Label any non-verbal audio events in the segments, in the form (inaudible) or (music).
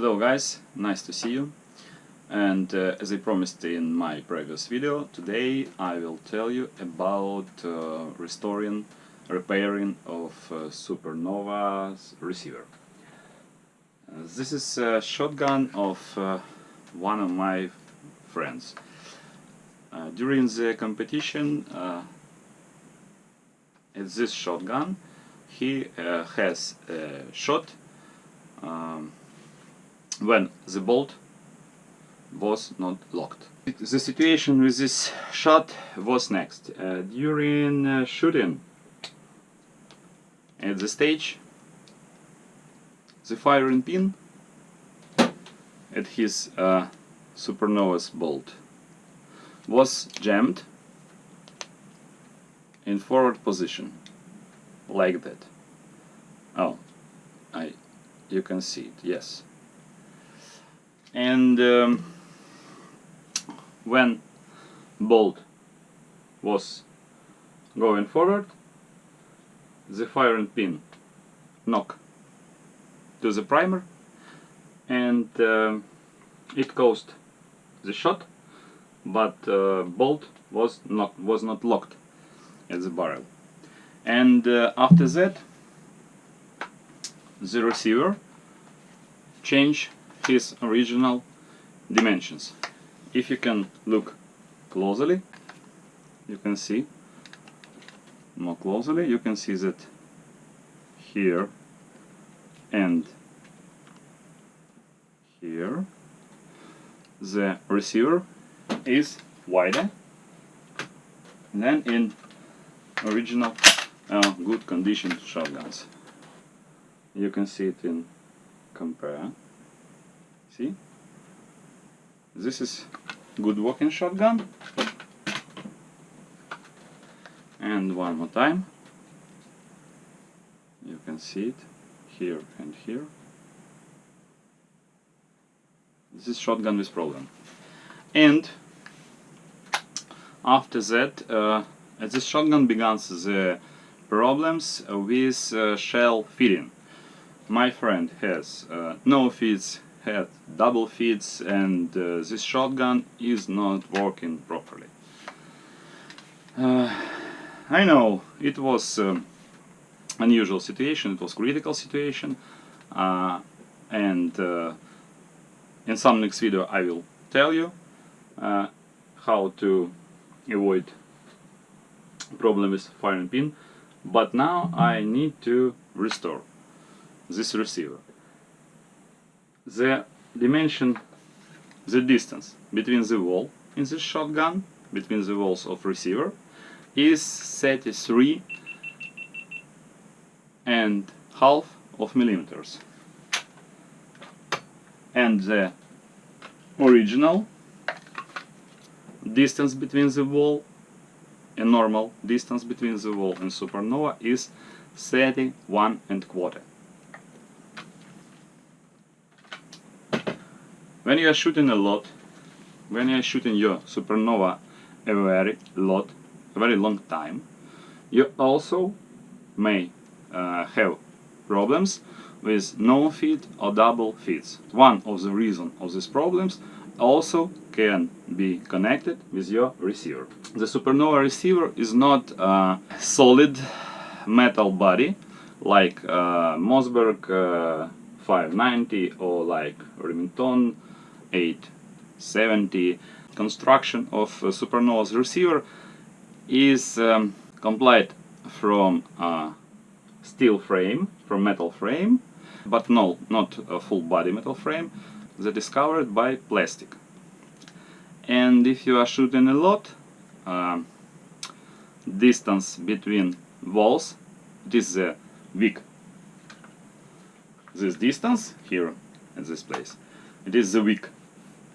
Hello guys, nice to see you. And uh, as I promised in my previous video, today I will tell you about uh, restoring, repairing of uh, Supernova's receiver. Uh, this is a shotgun of uh, one of my friends. Uh, during the competition at this shotgun he has a shot um, when the bolt was not locked. The situation with this shot was next. Uh, during uh, shooting at the stage, the firing pin at his uh, Supernova's bolt was jammed in forward position like that. Oh, I, you can see it, yes and um, when bolt was going forward the firing pin knock to the primer and uh, it caused the shot but uh, bolt was not was not locked at the barrel. And uh, after that the receiver changed his original dimensions. If you can look closely, you can see more closely, you can see that here and here the receiver is wider than in original uh, good condition shotguns. You can see it in compare See? This is good working shotgun. And one more time. You can see it here and here. This is shotgun with problem. And after that, uh, this shotgun begins the problems with uh, shell feeding. My friend has uh, no feeds had double feeds and uh, this shotgun is not working properly. Uh, I know it was um, unusual situation, it was critical situation uh, and uh, in some next video I will tell you uh, how to avoid problem with firing pin but now I need to restore this receiver the dimension, the distance between the wall in the shotgun, between the walls of receiver, is 33 and half of millimeters. And the original distance between the wall a normal distance between the wall and supernova is 31 and quarter. When you are shooting a lot, when you are shooting your supernova a very lot, a very long time, you also may uh, have problems with no feed or double feeds. One of the reasons of these problems also can be connected with your receiver. The supernova receiver is not a solid metal body like uh, Mossberg uh, 590 or like Remington 870 construction of Supernova's receiver is um, complete from a steel frame, from metal frame, but no, not a full body metal frame, that is covered by plastic. And if you are shooting a lot, uh, distance between walls, is a wick. This distance here at this place, it is the wick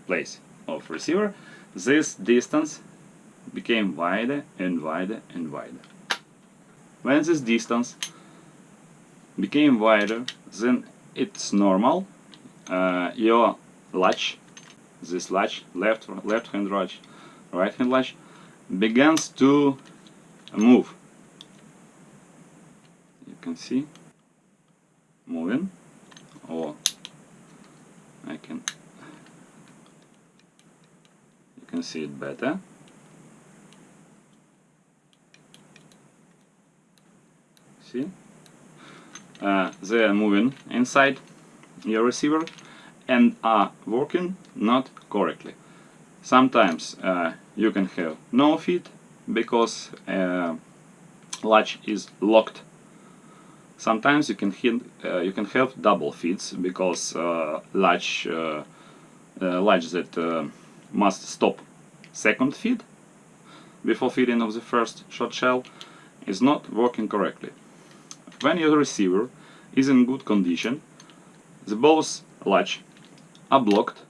place of receiver, this distance became wider and wider and wider. When this distance became wider, then it's normal. Uh, your latch, this latch, left left hand latch, right hand latch, begins to move. You can see moving or I can can see it better. See? Uh, they are moving inside your receiver and are working not correctly. Sometimes uh, you can have no feed because uh, latch is locked. Sometimes you can uh, you can have double feeds because uh, latch uh, latch that must stop second feed before feeding of the first shot shell is not working correctly. When your receiver is in good condition, the both latch are blocked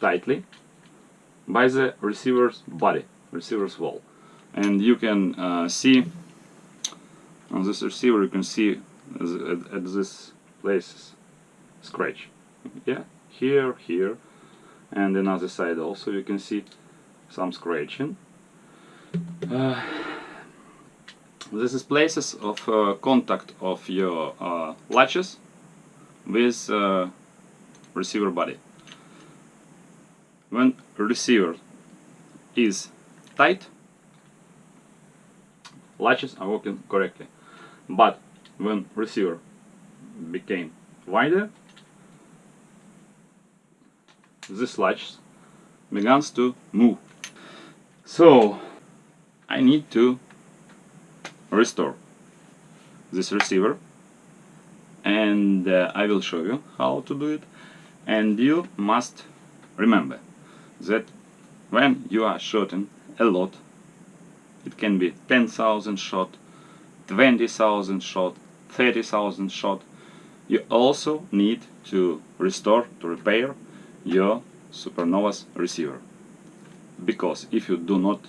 tightly by the receiver's body, receiver's wall. And you can uh, see on this receiver you can see at, at this places scratch. Yeah, here, here, and another side also you can see some scratching. Uh, this is places of uh, contact of your uh, latches with uh, receiver body. When receiver is tight, latches are working correctly. But when receiver became wider, this latch begins to move. So I need to restore this receiver and uh, I will show you how to do it and you must remember that when you are shooting a lot it can be 10,000 shot 20,000 shot 30,000 shot you also need to restore to repair your supernovas receiver. Because if you do not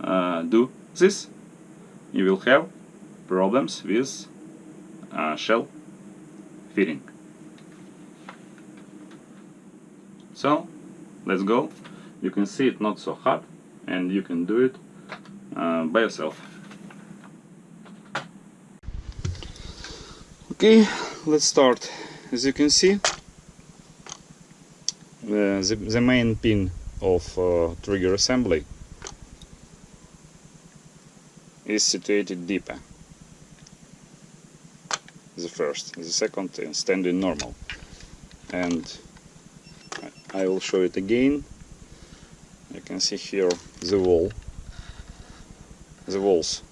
uh, do this you will have problems with uh, shell feeding. So let's go. You can see it not so hard and you can do it uh, by yourself. Okay let's start. As you can see the, the, the main pin of uh, trigger assembly is situated deeper. The first the second is standing normal. And I will show it again. You can see here the wall. The walls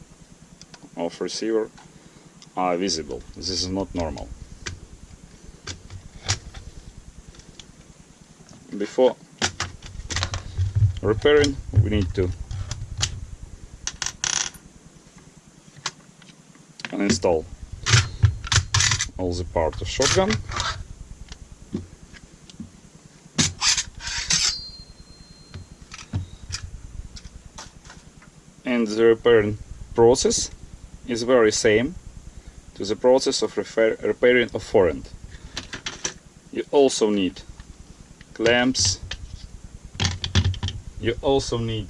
of receiver are visible. This is not normal before repairing we need to install all the parts of shotgun and the repairing process is very same to the process of repairing a forend. You also need clamps, you also need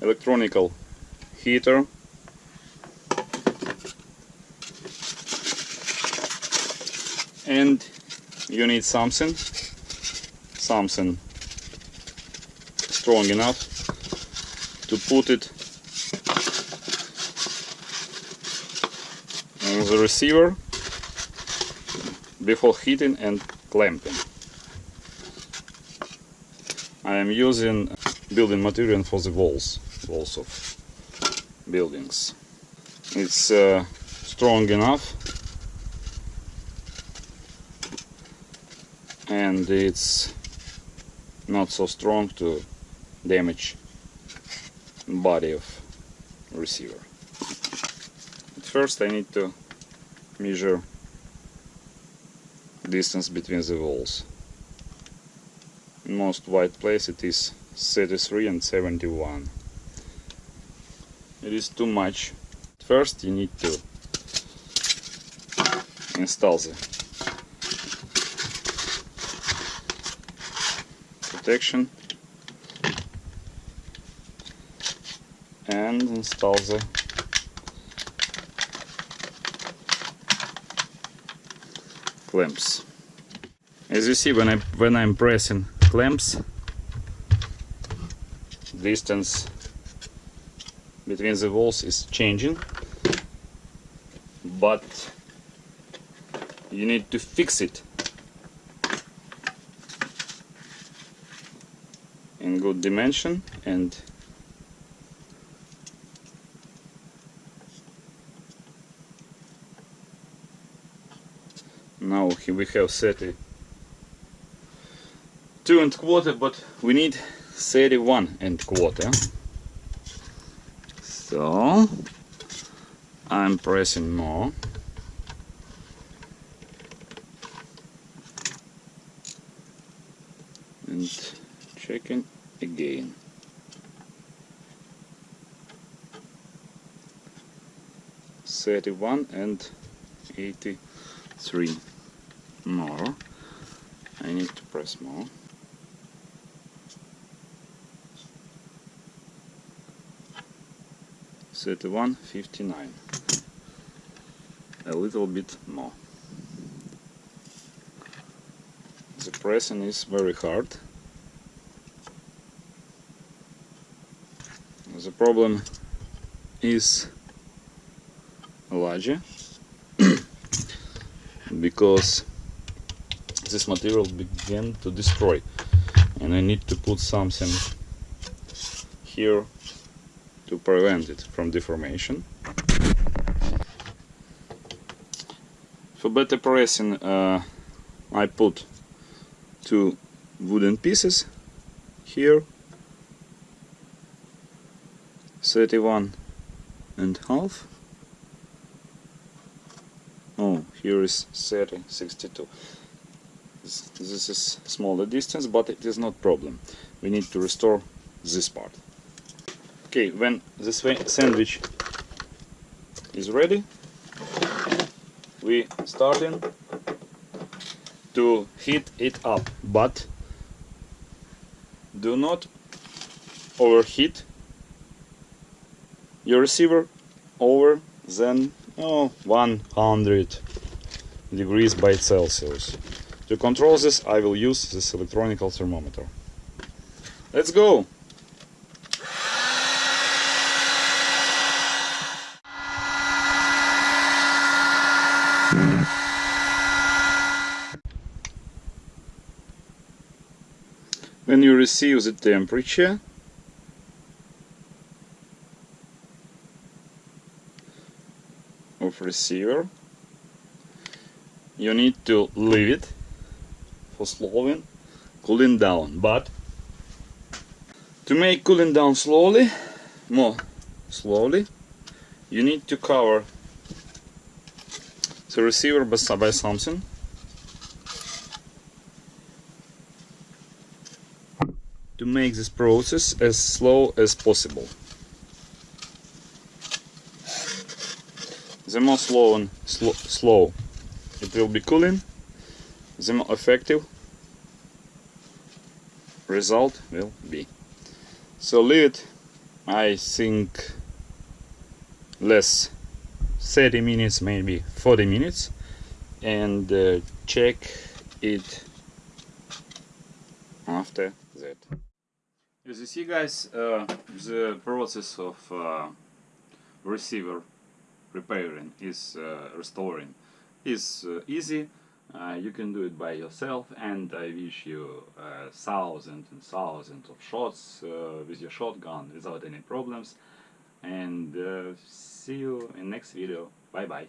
electronical heater. And you need something. Something strong enough to put it on the receiver before heating and clamping. I am using building material for the walls, walls of buildings. It's uh, strong enough and it's not so strong to damage body of receiver. At first I need to measure distance between the walls. Most wide place it is 33 and 71. It is too much. First you need to install the protection and install the clamps. As you see when I when I'm pressing clamps distance between the walls is changing but you need to fix it in good dimension and now we have 32 and quarter but we need 31 and quarter. So I'm pressing more. And checking again. Thirty-one and eighty-three more. I need to press more. Thirty-one fifty-nine. A little bit more. The pressing is very hard. The problem is larger (coughs) because this material began to destroy. And I need to put something here to prevent it from deformation. For better pressing uh, I put two wooden pieces here. 31 and half. Oh here is 30 62 this, is smaller distance but it is not problem. We need to restore this part. Okay when this sandwich is ready we starting to heat it up. But do not overheat your receiver over than oh, 100 degrees by Celsius. To control this I will use this electronic thermometer. Let's go! When you receive the temperature of receiver you need to leave it for slowing cooling down. But to make cooling down slowly more slowly you need to cover the receiver by something. To make this process as slow as possible. The more slow and sl slow it will be cooling, the more effective result will be. So leave it, I think, less 30 minutes, maybe 40 minutes, and uh, check it after that. As you see guys, uh, the process of uh, receiver repairing is uh, restoring is uh, easy uh, you can do it by yourself and I wish you uh, thousands and thousands of shots uh, with your shotgun without any problems. And uh, see you in next video. Bye bye